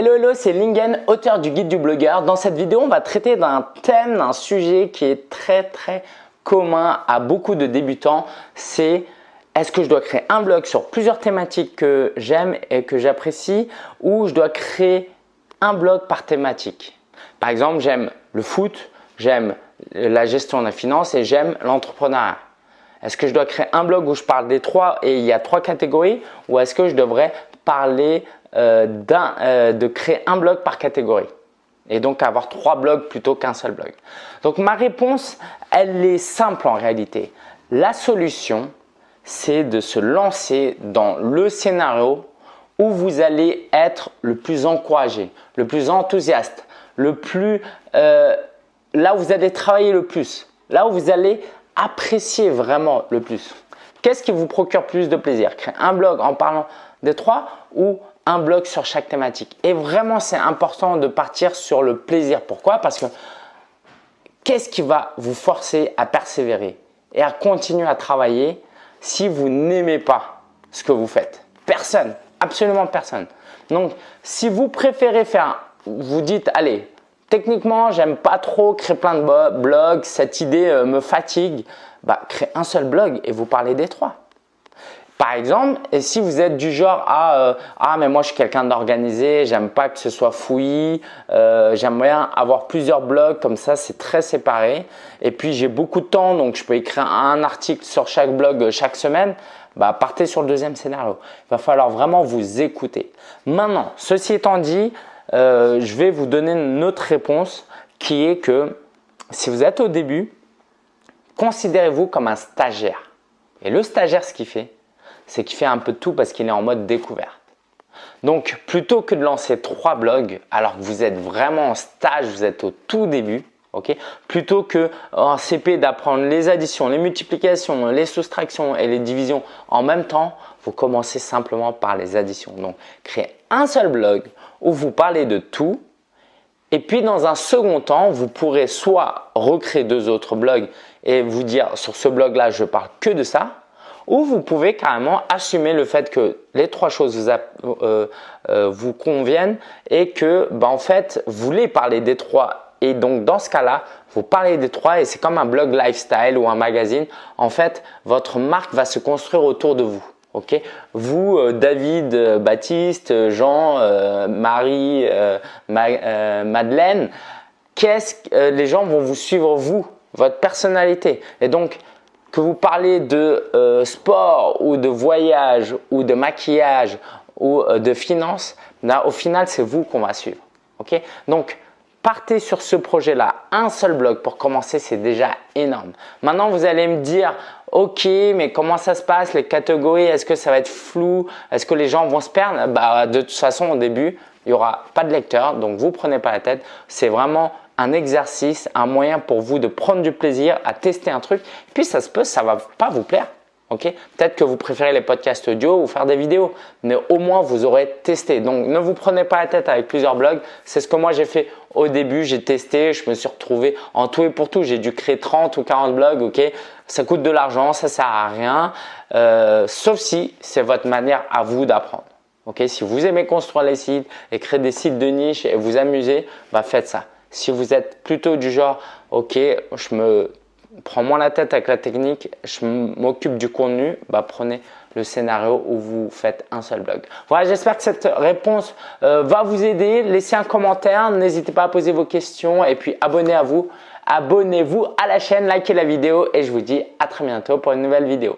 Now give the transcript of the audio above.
Hello hello, c'est Lingen, auteur du guide du blogueur. Dans cette vidéo, on va traiter d'un thème, d'un sujet qui est très très commun à beaucoup de débutants. C'est est-ce que je dois créer un blog sur plusieurs thématiques que j'aime et que j'apprécie ou je dois créer un blog par thématique? Par exemple, j'aime le foot, j'aime la gestion de la finance et j'aime l'entrepreneuriat. Est-ce que je dois créer un blog où je parle des trois et il y a trois catégories ou est-ce que je devrais parler euh, euh, de créer un blog par catégorie et donc avoir trois blogs plutôt qu'un seul blog. Donc ma réponse, elle est simple en réalité. La solution, c'est de se lancer dans le scénario où vous allez être le plus encouragé, le plus enthousiaste, le plus euh, là où vous allez travailler le plus, là où vous allez apprécier vraiment le plus. Qu'est-ce qui vous procure plus de plaisir? Créer un blog en parlant des trois ou un blog sur chaque thématique. Et vraiment, c'est important de partir sur le plaisir. Pourquoi? Parce que qu'est-ce qui va vous forcer à persévérer et à continuer à travailler si vous n'aimez pas ce que vous faites? Personne, absolument personne. Donc, si vous préférez faire, vous dites, allez, techniquement, j'aime pas trop créer plein de blogs, cette idée euh, me fatigue, bah, créez un seul blog et vous parlez des trois. Par exemple, et si vous êtes du genre à euh, ah mais moi je suis quelqu'un d'organisé, j'aime pas que ce soit fouillis, euh, j'aime bien avoir plusieurs blogs comme ça, c'est très séparé. Et puis j'ai beaucoup de temps donc je peux écrire un article sur chaque blog euh, chaque semaine. Bah, partez sur le deuxième scénario. Il va falloir vraiment vous écouter. Maintenant, ceci étant dit, je vais vous donner une autre réponse qui est que si vous êtes au début, considérez-vous comme un stagiaire. Et le stagiaire, ce qu'il fait, c'est qu'il fait un peu de tout parce qu'il est en mode découverte. Donc, plutôt que de lancer trois blogs alors que vous êtes vraiment en stage, vous êtes au tout début, plutôt que en CP d'apprendre les additions, les multiplications, les soustractions et les divisions en même temps, vous commencez simplement par les additions. Donc, créez un seul blog où vous parlez de tout et puis dans un second temps, vous pourrez soit recréer deux autres blogs et vous dire sur ce blog là, je parle que de ça ou vous pouvez carrément assumer le fait que les trois choses vous, euh, euh, vous conviennent et que bah, en fait vous voulez parler des trois. Et donc dans ce cas-là vous parlez des trois et c'est comme un blog lifestyle ou un magazine. En fait votre marque va se construire autour de vous ok? Vous euh, David Baptiste Jean Marie Madeleine qu'est-ce que les gens vont vous suivre vous votre personnalité? Et donc que vous parlez de euh, sport ou de voyage ou de maquillage ou euh, de finance, là, au final, c'est vous qu'on va suivre. Donc, partez sur ce projet-là. Un seul blog pour commencer, c'est déjà énorme. Maintenant, vous allez me dire, ok, mais comment ça se passe Les catégories, est-ce que ça va être flou? Est-ce que les gens vont se perdre? Bah, De toute façon, au début, il n'y aura pas de lecteur, donc vous prenez pas la tête. C'est vraiment un exercice, un moyen pour vous de prendre du plaisir à tester un truc. Puis ça se peut, ça va pas vous plaire. ok? Peut-être que vous préférez les podcasts audio ou faire des vidéos, mais au moins vous aurez testé. Donc ne vous prenez pas la tête avec plusieurs blogs. C'est ce que moi j'ai fait au début. J'ai testé, je me suis retrouvé en tout et pour tout. J'ai dû créer 30 ou 40 blogs. ok? Ça coûte de l'argent, ça sert à rien. Euh, sauf si c'est votre manière à vous d'apprendre. Si vous aimez construire les sites et créer des sites de niche et vous amuser, bah faites ça. Si vous êtes plutôt du genre, ok, je me prends moins la tête avec la technique, je m'occupe du contenu, bah prenez le scénario où vous faites un seul blog. Voilà, j'espère que cette réponse euh, va vous aider. Laissez un commentaire, n'hésitez pas à poser vos questions et puis abonnez à vous. Abonnez-vous à la chaîne, likez la vidéo et je vous dis à très bientôt pour une nouvelle vidéo.